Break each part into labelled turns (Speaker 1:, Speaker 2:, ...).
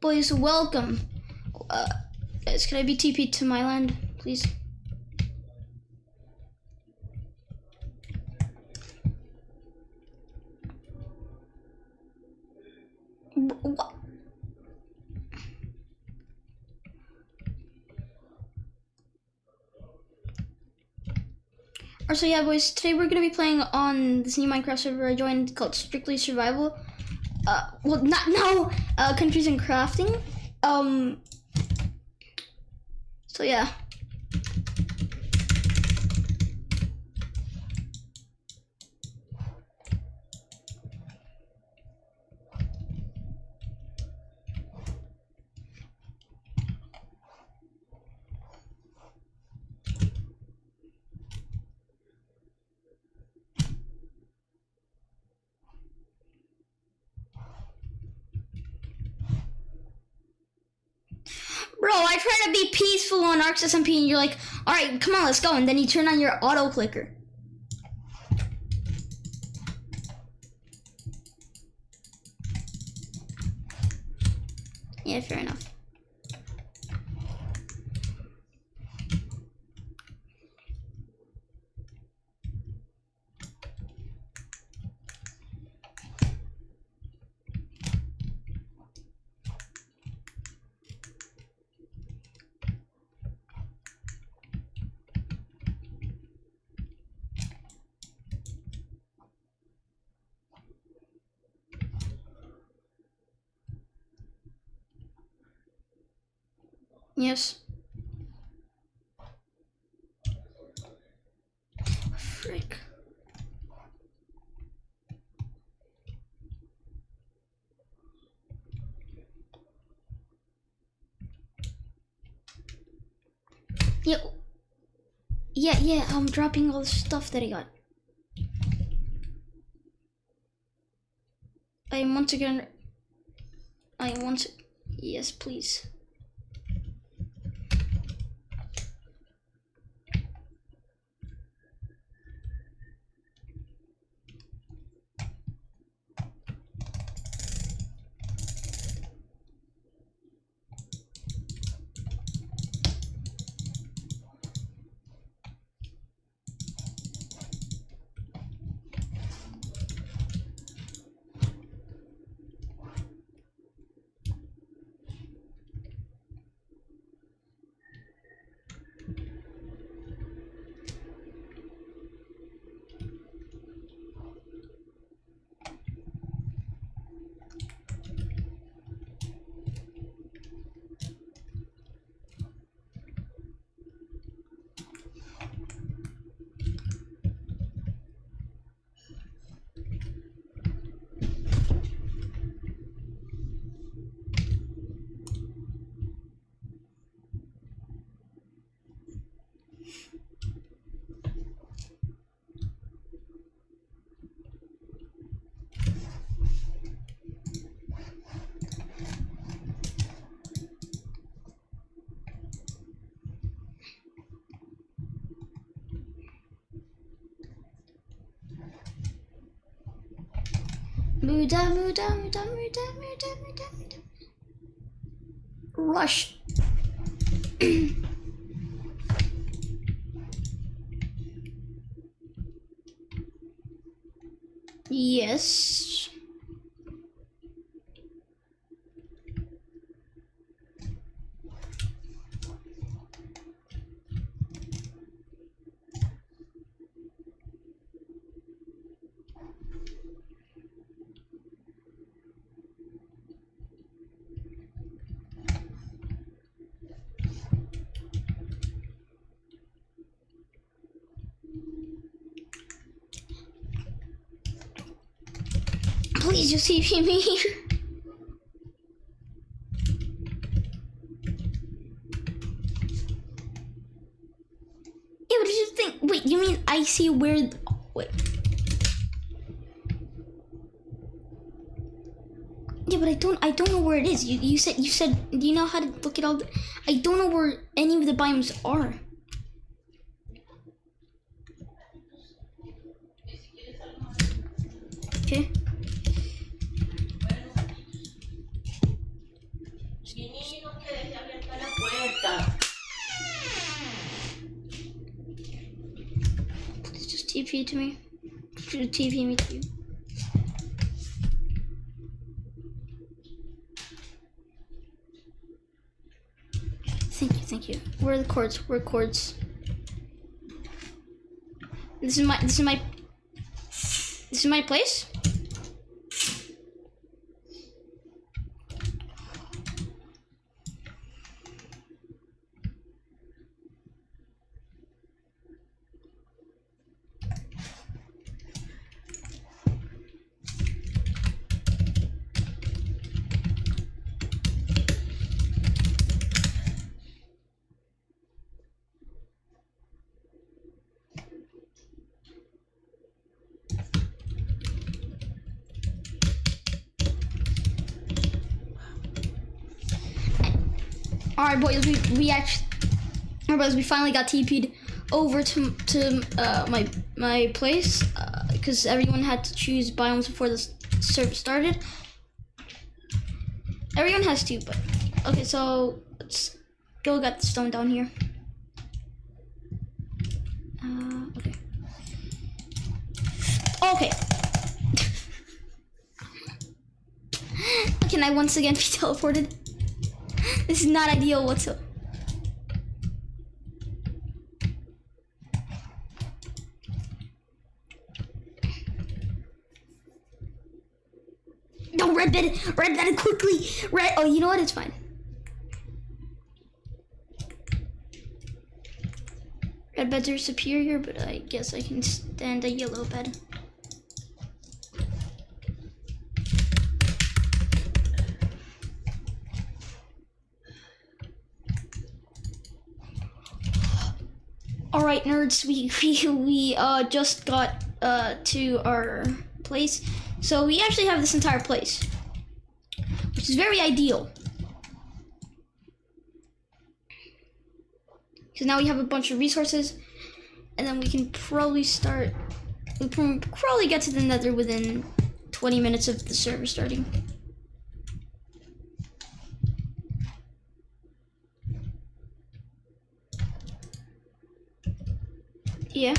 Speaker 1: Boys, welcome. Uh, guys, can I be TP to my land, please? What? So yeah, boys. Today we're gonna be playing on this new Minecraft server I joined called Strictly Survival. Uh, well, not now. Uh, countries and crafting. Um. So yeah. Bro, I try to be peaceful on Arx SMP and you're like, alright, come on, let's go. And then you turn on your auto clicker. Yes. Frick. Yeah. Yeah, yeah, I'm dropping all the stuff that I got. I once again I want yes please. Muda, muda, muda, muda, muda, muda, muda. Rush. yes. Please just TP me. Yeah, what did you think? Wait, you mean I see where? Wait. Yeah, but I don't. I don't know where it is. You you said you said. Do you know how to look at all? The, I don't know where any of the biomes are. Okay. TP to me. Just TP me to you. Thank you, thank you. Where are the coords? Where are the coords? This is my this is my this is my place? Right, boys. We we actually, all right, boys. We finally got TP'd over to to uh, my my place because everyone had to choose biomes before the server started. Everyone has to, but okay. So let's go get the stone down here. Uh, okay. Okay. Can I once again be teleported? This is not ideal whatsoever. No, red bed, red bed, quickly, red. Oh, you know what? It's fine. Red beds are superior, but I guess I can stand a yellow bed. Right, nerds, we we we uh just got uh to our place, so we actually have this entire place, which is very ideal. Because now we have a bunch of resources, and then we can probably start. We can probably get to the Nether within 20 minutes of the server starting. Yeah.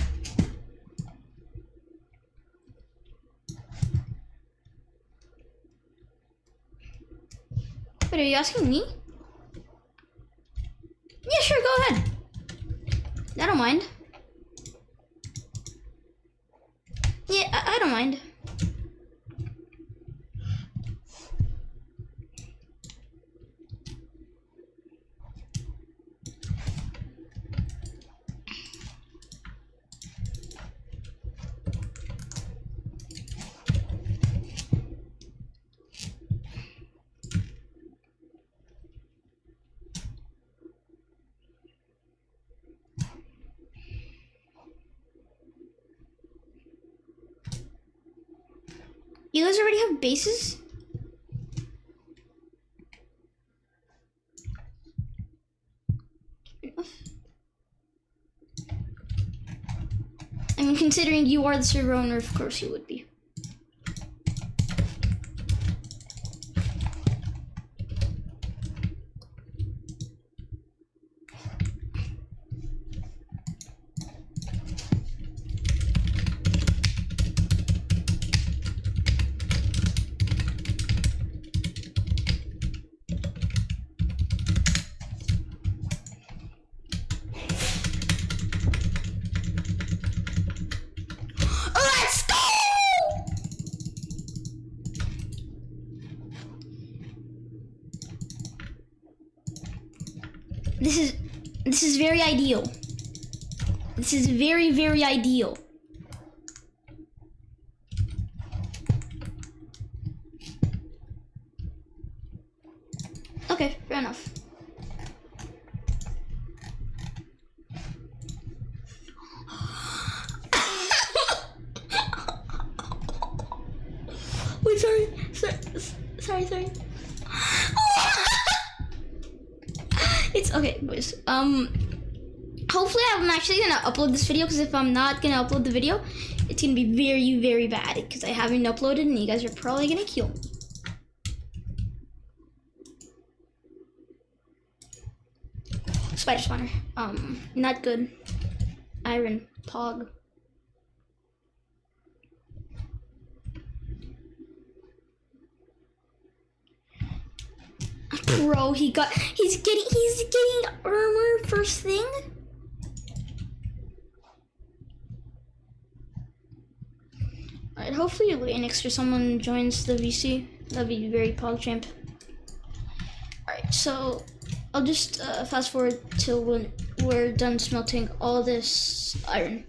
Speaker 1: Wait, are you asking me? Yeah, sure, go ahead. I don't mind. Yeah, I, I don't mind. You guys already have bases? I mean, considering you are the server owner, of course you would be. Let's go! This is this is very ideal. This is very very ideal. Okay, fair enough. Wait, sorry, sorry, sorry, sorry. it's okay, boys. Um, hopefully I'm actually gonna upload this video because if I'm not gonna upload the video, it's gonna be very, very bad because I haven't uploaded and you guys are probably gonna kill me. spider spawner. Um, not good. Iron pog. Bro, he got he's getting he's getting armor first thing. Hopefully Linux or someone joins the VC. That'd be very pogchamp. Alright, so I'll just uh, fast forward till when we're done smelting all this iron.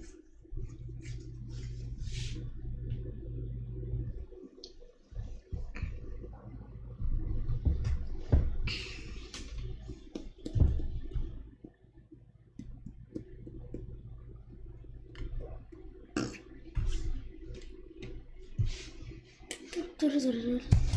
Speaker 1: Dur dur dur.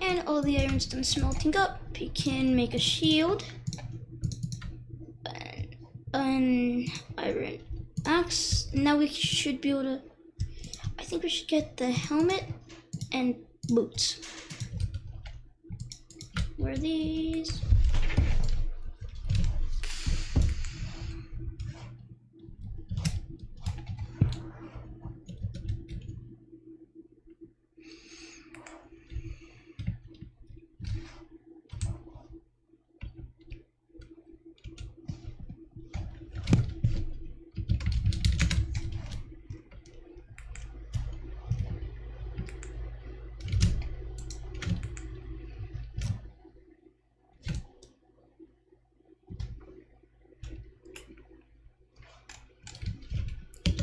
Speaker 1: And all the iron's done smelting up. You can make a shield. An, an iron axe. Now we should be able to... I think we should get the helmet and boots. Where are these?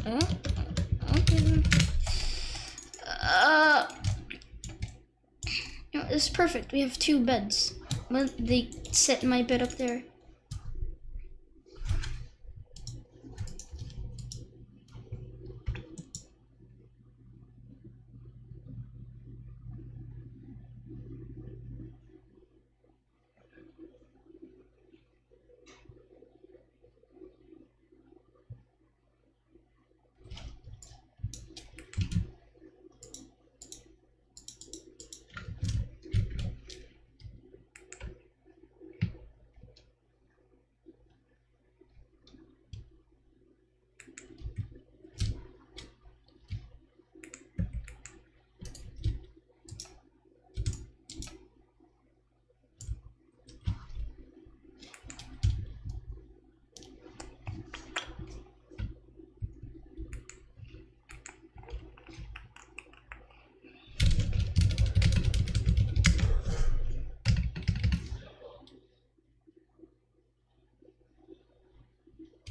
Speaker 1: Oh, okay. then. Uh, you know, this is perfect. We have two beds. They set my bed up there.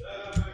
Speaker 1: Amen.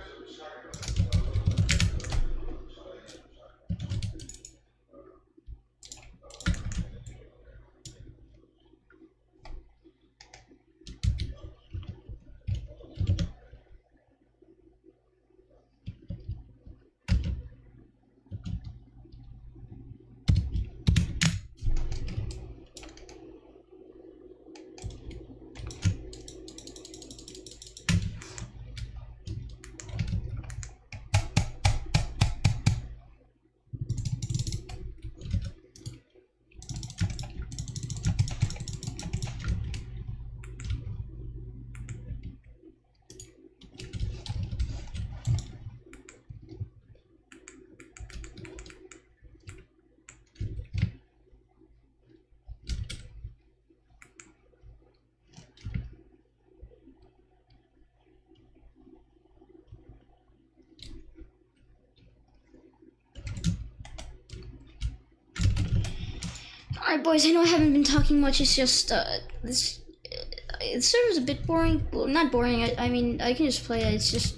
Speaker 1: Alright, boys, I know I haven't been talking much. It's just, uh, this. Uh, the server's a bit boring. Well, not boring. I, I mean, I can just play it. It's just.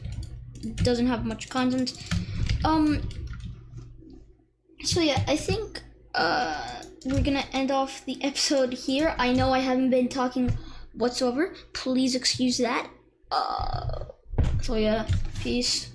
Speaker 1: doesn't have much content. Um. So, yeah, I think, uh, we're gonna end off the episode here. I know I haven't been talking whatsoever. Please excuse that. Uh. So, yeah, peace.